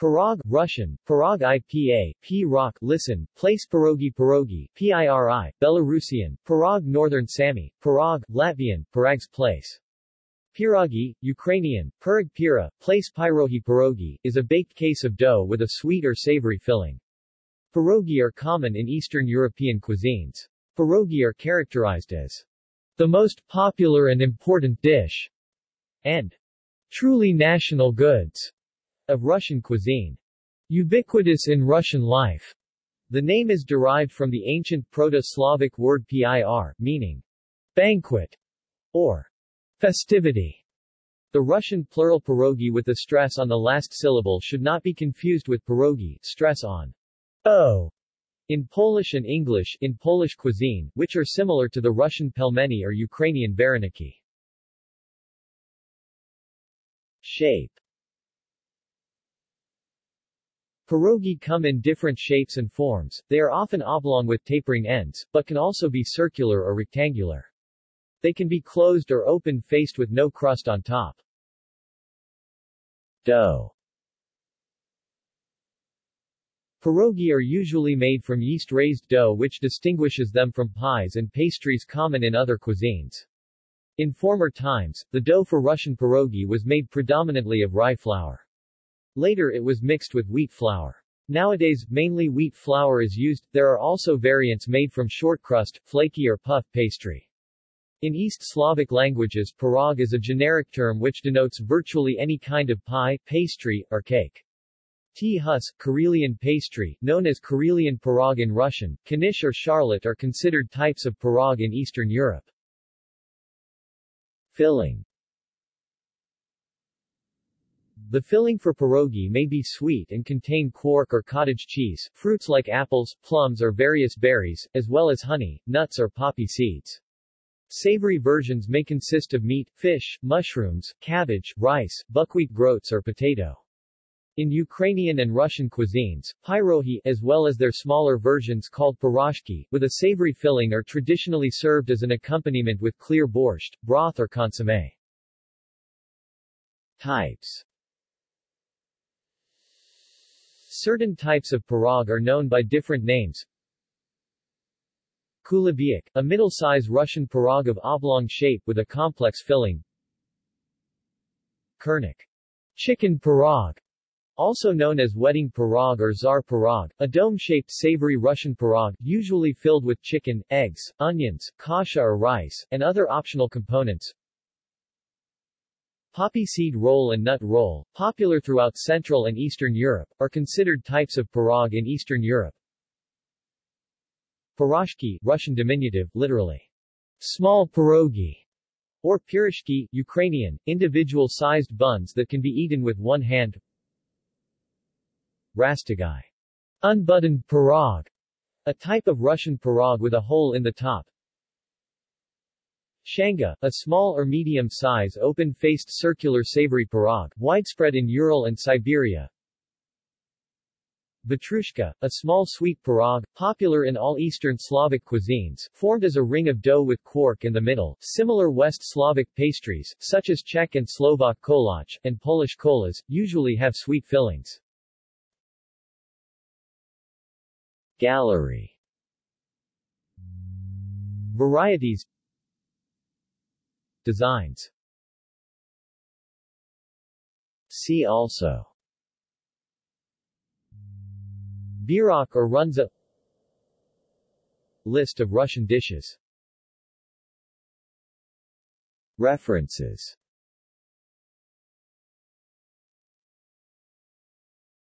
Pirog, Russian, Pirog IPA, P rock, listen, place Pirogi Pirogi, PIRI, Belarusian, Pirog Northern Sami, Pirog, Latvian, Pirags place. Pierogi, Ukrainian, Pirog Pira, place Pyrohi Pirogi, is a baked case of dough with a sweet or savory filling. Pierogi are common in Eastern European cuisines. Pierogi are characterized as the most popular and important dish and truly national goods of Russian cuisine. Ubiquitous in Russian life. The name is derived from the ancient Proto-Slavic word pir, meaning banquet or festivity. The Russian plural pierogi with the stress on the last syllable should not be confused with pierogi, stress on o in Polish and English in Polish cuisine, which are similar to the Russian pelmeni or Ukrainian vareniki. Shape Pierogi come in different shapes and forms, they are often oblong with tapering ends, but can also be circular or rectangular. They can be closed or open faced with no crust on top. Dough Pierogi are usually made from yeast-raised dough which distinguishes them from pies and pastries common in other cuisines. In former times, the dough for Russian pierogi was made predominantly of rye flour. Later it was mixed with wheat flour. Nowadays, mainly wheat flour is used, there are also variants made from short crust, flaky or puff pastry. In East Slavic languages pirog is a generic term which denotes virtually any kind of pie, pastry, or cake. Tea-hus, Karelian pastry, known as Karelian pirog in Russian, knish or charlotte are considered types of pirog in Eastern Europe. Filling the filling for pierogi may be sweet and contain quark or cottage cheese, fruits like apples, plums or various berries, as well as honey, nuts or poppy seeds. Savory versions may consist of meat, fish, mushrooms, cabbage, rice, buckwheat groats or potato. In Ukrainian and Russian cuisines, pyrohi, as well as their smaller versions called piroshki, with a savory filling are traditionally served as an accompaniment with clear borscht, broth or consommé. Types Certain types of pirog are known by different names. Kulebyaka, a middle-size Russian pirog of oblong shape with a complex filling. Kurnik, chicken pirog, also known as wedding pirog or czar pirog, a dome-shaped savory Russian pirog, usually filled with chicken, eggs, onions, kasha or rice, and other optional components. Poppy seed roll and nut roll, popular throughout Central and Eastern Europe, are considered types of pirog in Eastern Europe. Piroshki, Russian diminutive, literally, small pierogi, or pirishki, Ukrainian, individual-sized buns that can be eaten with one hand. Rasstegai, unbuttoned pirog, a type of Russian pirog with a hole in the top, Shanga, a small or medium-size open-faced circular savory pirog, widespread in Ural and Siberia. Vatrushka, a small sweet pirog, popular in all Eastern Slavic cuisines, formed as a ring of dough with quark in the middle. Similar West Slavic pastries, such as Czech and Slovak kolach, and Polish kolas, usually have sweet fillings. Gallery Varieties Designs. See also. Bierock or Runza List of Russian dishes. References